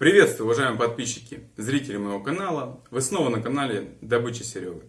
Приветствую, уважаемые подписчики, зрители моего канала. Вы снова на канале Добыча Серега.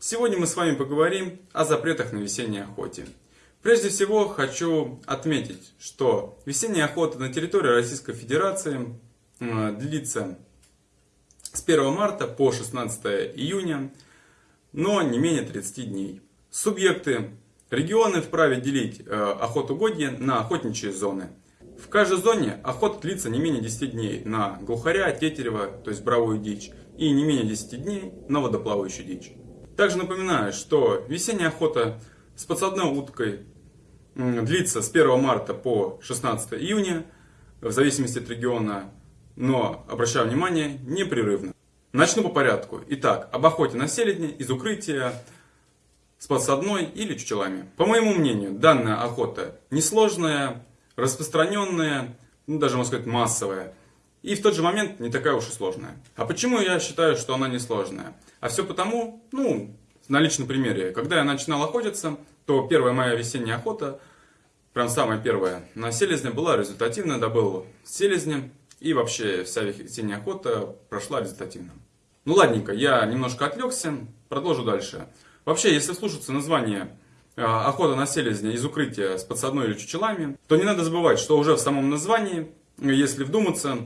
Сегодня мы с вами поговорим о запретах на весенней охоте. Прежде всего хочу отметить, что весенняя охота на территории Российской Федерации длится с 1 марта по 16 июня, но не менее 30 дней. Субъекты регионы вправе делить э, охотугодье на охотничьи зоны – в каждой зоне охота длится не менее 10 дней на глухаря, тетерева, то есть бравую дичь, и не менее 10 дней на водоплавающую дичь. Также напоминаю, что весенняя охота с подсадной уткой длится с 1 марта по 16 июня, в зависимости от региона, но, обращаю внимание, непрерывно. Начну по порядку. Итак, об охоте на селедне из укрытия с подсадной или чучелами. По моему мнению, данная охота несложная, распространенная, ну, даже можно сказать массовая, и в тот же момент не такая уж и сложная. А почему я считаю, что она не сложная? А все потому, ну, на личном примере, когда я начинал охотиться, то первая моя весенняя охота, прям самая первая, на селезня была результативная, добыл селезня, и вообще вся весенняя охота прошла результативно. Ну ладненько, я немножко отвлекся, продолжу дальше. Вообще, если слушаться название охота на селезня из укрытия с подсадной или чучелами, то не надо забывать, что уже в самом названии, если вдуматься,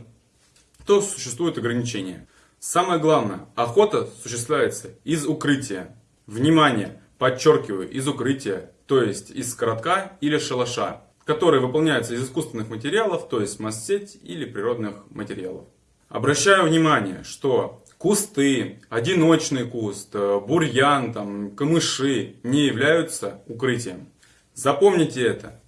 то существуют ограничения. Самое главное, охота осуществляется из укрытия. Внимание, подчеркиваю, из укрытия, то есть из коротка или шалаша, который выполняется из искусственных материалов, то есть масс-сеть или природных материалов. Обращаю внимание, что кусты, одиночный куст, э, бурьян, там, камыши не являются укрытием. Запомните это,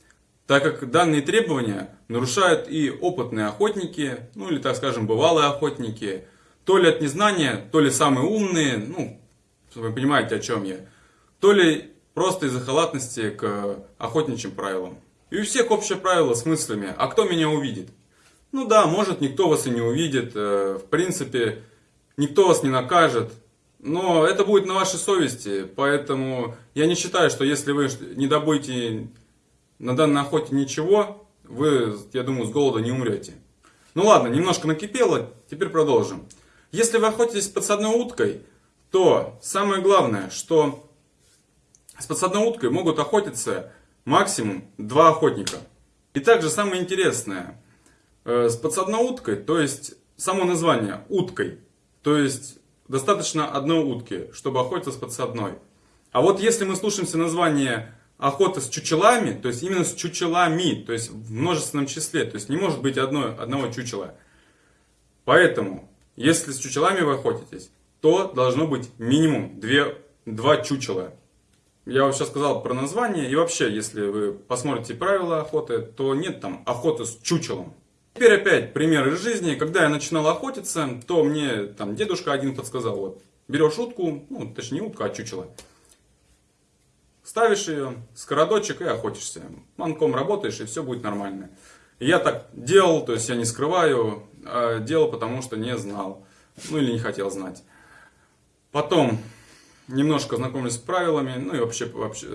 так как данные требования нарушают и опытные охотники, ну или, так скажем, бывалые охотники, то ли от незнания, то ли самые умные, ну, вы понимаете, о чем я, то ли просто из-за халатности к охотничьим правилам. И у всех общее правило с мыслями, а кто меня увидит? Ну да, может никто вас и не увидит, э, в принципе, никто вас не накажет, но это будет на вашей совести, поэтому я не считаю, что если вы не добудете на данной охоте ничего, вы, я думаю, с голода не умрете. Ну ладно, немножко накипело, теперь продолжим. Если вы охотитесь с подсадной уткой, то самое главное, что с подсадной уткой могут охотиться максимум два охотника. И также самое интересное, э, с подсадной уткой, то есть само название уткой, то есть достаточно одной утки, чтобы охотиться с подсадной. А вот если мы слушаемся название охота с чучелами, то есть именно с чучелами, то есть в множественном числе, то есть не может быть одной, одного чучела. Поэтому, если с чучелами вы охотитесь, то должно быть минимум две, два чучела. Я вам сейчас сказал про название, и вообще, если вы посмотрите правила охоты, то нет там охоты с чучелом. Теперь опять пример из жизни. Когда я начинал охотиться, то мне там дедушка один подсказал, вот, берешь утку, ну, точнее не утку, а чучело. Ставишь ее, скородочек и охотишься. Манком работаешь, и все будет нормально. Я так делал, то есть я не скрываю, а делал, потому что не знал. Ну или не хотел знать. Потом немножко знакомлюсь с правилами, ну и вообще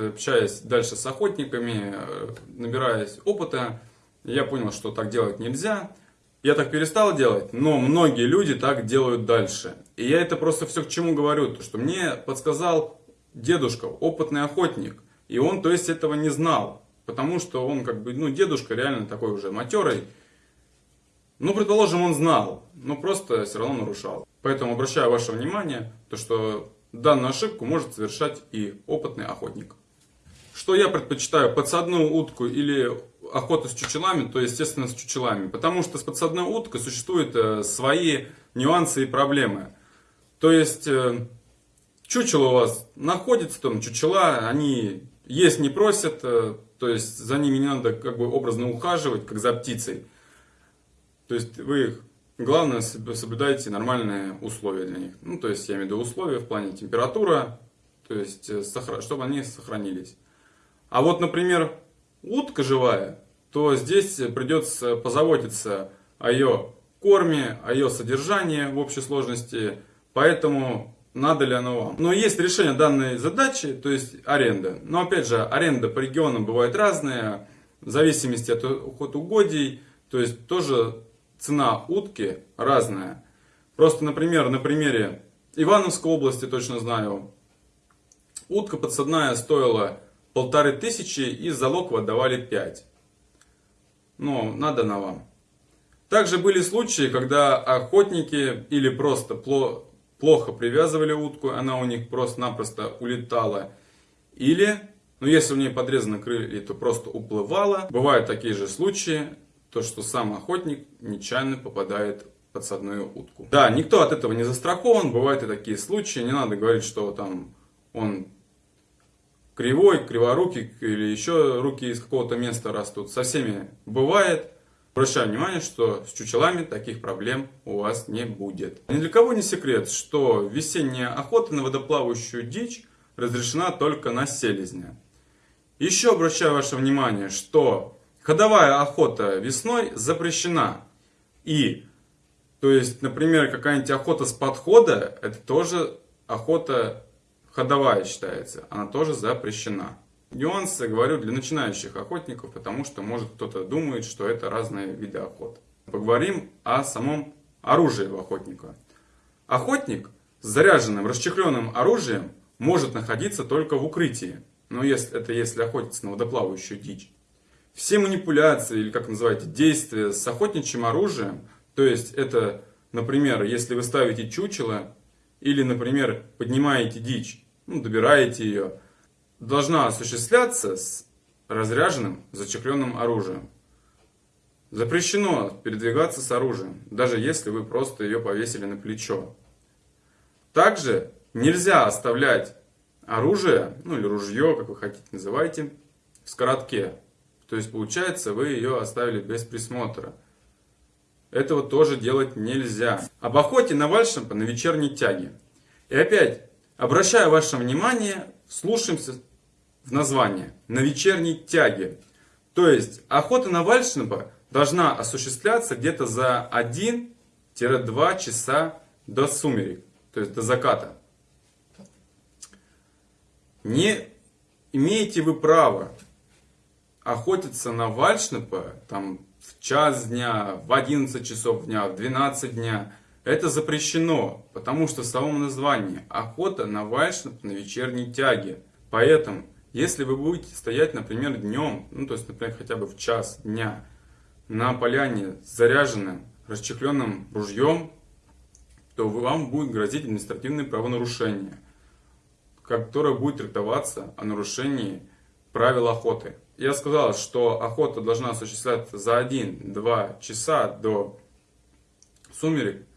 общаясь дальше с охотниками, э, набираясь опыта, я понял, что так делать нельзя. Я так перестал делать, но многие люди так делают дальше. И я это просто все к чему говорю, то что мне подсказал дедушка, опытный охотник. И он, то есть, этого не знал. Потому что он, как бы, ну, дедушка реально такой уже матерый. Ну, предположим, он знал, но просто все равно нарушал. Поэтому обращаю ваше внимание, то что данную ошибку может совершать и опытный охотник. Что я предпочитаю, подсадную утку или охота с чучелами, то естественно с чучелами. Потому что с подсадной уткой существуют э, свои нюансы и проблемы. То есть э, чучело у вас находится, там чучела, они есть не просят, э, то есть за ними не надо как бы образно ухаживать, как за птицей. То есть вы их, главное, соблюдайте нормальные условия для них. Ну, то есть я имею в виду условия в плане температура, то есть чтобы они сохранились. А вот, например, утка живая, то здесь придется позаботиться о ее корме, о ее содержании в общей сложности, поэтому надо ли оно вам. Но есть решение данной задачи, то есть аренда. Но опять же, аренда по регионам бывает разная, в зависимости от, от угодий, то есть тоже цена утки разная. Просто, например, на примере Ивановской области, точно знаю, утка подсадная стоила полторы тысячи и залог отдавали 5. Ну, надо на вам. Также были случаи, когда охотники или просто плохо привязывали утку, она у них просто-напросто улетала. Или, ну если у нее подрезаны крылья, то просто уплывала. Бывают такие же случаи, то что сам охотник нечаянно попадает подсадную утку. Да, никто от этого не застрахован, бывают и такие случаи. Не надо говорить, что там он кривой, криворукий или еще руки из какого-то места растут. Со всеми бывает. Обращаю внимание, что с чучелами таких проблем у вас не будет. Ни для кого не секрет, что весенняя охота на водоплавающую дичь разрешена только на селезня. Еще обращаю ваше внимание, что ходовая охота весной запрещена. И, то есть, например, какая-нибудь охота с подхода, это тоже охота ходовая считается. Она тоже запрещена. Нюансы говорю для начинающих охотников, потому что может кто-то думает, что это разные виды охот. Поговорим о самом оружии у охотника. Охотник с заряженным, расчехленным оружием может находиться только в укрытии. Но если, это если охотиться на водоплавающую дичь. Все манипуляции, или как называете, действия с охотничьим оружием, то есть это, например, если вы ставите чучело, или, например, поднимаете дичь, ну, добираете ее, должна осуществляться с разряженным, зачехленным оружием. Запрещено передвигаться с оружием, даже если вы просто ее повесили на плечо. Также нельзя оставлять оружие, ну или ружье, как вы хотите называйте, в скоротке. То есть получается вы ее оставили без присмотра. Этого тоже делать нельзя. Об охоте на вальшемпа на вечерней тяге. И опять, обращаю ваше внимание, слушаемся в название на вечерней тяге. То есть охота на вальшнепа должна осуществляться где-то за 1-2 часа до сумерек, то есть до заката. Не имеете вы право охотиться на вальшнепа там, в час дня, в 11 часов дня, в 12 дня. Это запрещено, потому что в самом названии охота на вальшнеп на вечерней тяге. Поэтому если вы будете стоять, например, днем, ну то есть, например, хотя бы в час дня, на поляне с заряженным, расчехленным ружьем, то вам будет грозить административное правонарушение, которое будет трактоваться о нарушении правил охоты. Я сказал, что охота должна осуществляться за 1-2 часа до сумерек,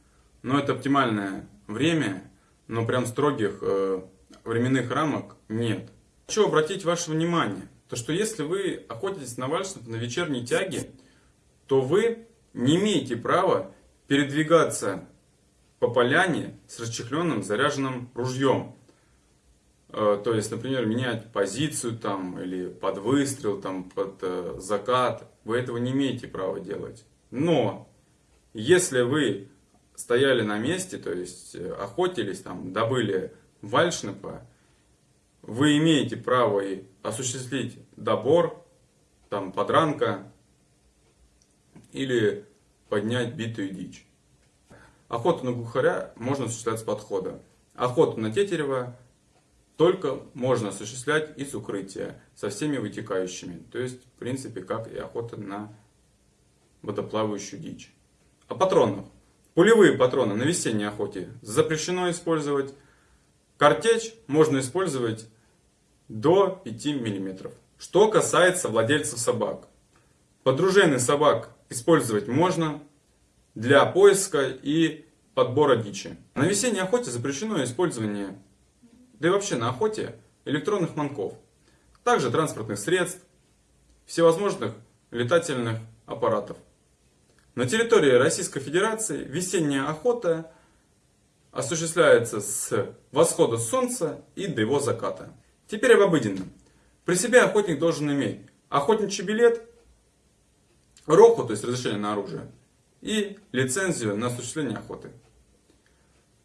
но это оптимальное время, но прям строгих э, временных рамок нет. Хочу обратить ваше внимание, то что если вы охотитесь на вальшнеп на вечерней тяге, то вы не имеете права передвигаться по поляне с расчехленным заряженным ружьем. Э, то есть, например, менять позицию там, или под выстрел, там, под э, закат. Вы этого не имеете права делать. Но, если вы стояли на месте, то есть э, охотились, там, добыли вальшнепа, вы имеете право и осуществить добор, там, подранка или поднять битую дичь. Охоту на глухаря можно осуществлять с подхода. Охоту на тетерева только можно осуществлять из укрытия со всеми вытекающими. То есть, в принципе, как и охота на водоплавающую дичь. О патронах. Пулевые патроны на весенней охоте запрещено использовать. Картечь можно использовать до 5 мм. Что касается владельцев собак. Подружейный собак использовать можно для поиска и подбора дичи. На весенней охоте запрещено использование, да и вообще на охоте, электронных манков. Также транспортных средств, всевозможных летательных аппаратов. На территории Российской Федерации весенняя охота осуществляется с восхода солнца и до его заката. Теперь об обыденном. При себе охотник должен иметь охотничий билет, роху, то есть разрешение на оружие, и лицензию на осуществление охоты.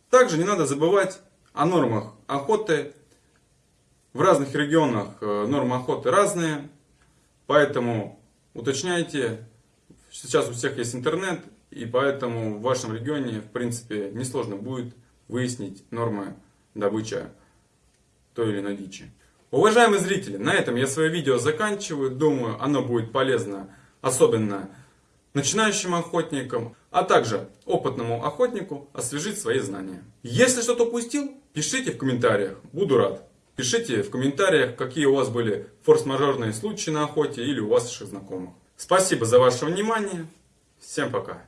Также не надо забывать о нормах охоты. В разных регионах э, нормы охоты разные, поэтому уточняйте. Сейчас у всех есть интернет, И поэтому в вашем регионе, в принципе, несложно будет выяснить нормы добычи той или иной дичи. Уважаемые зрители, на этом я свое видео заканчиваю. Думаю, оно будет полезно, особенно начинающим охотникам, а также опытному охотнику освежить свои знания. Если что-то упустил, пишите в комментариях, буду рад. Пишите в комментариях, какие у вас были форс-мажорные случаи на охоте или у ваших знакомых. Спасибо за ваше внимание. Всем пока.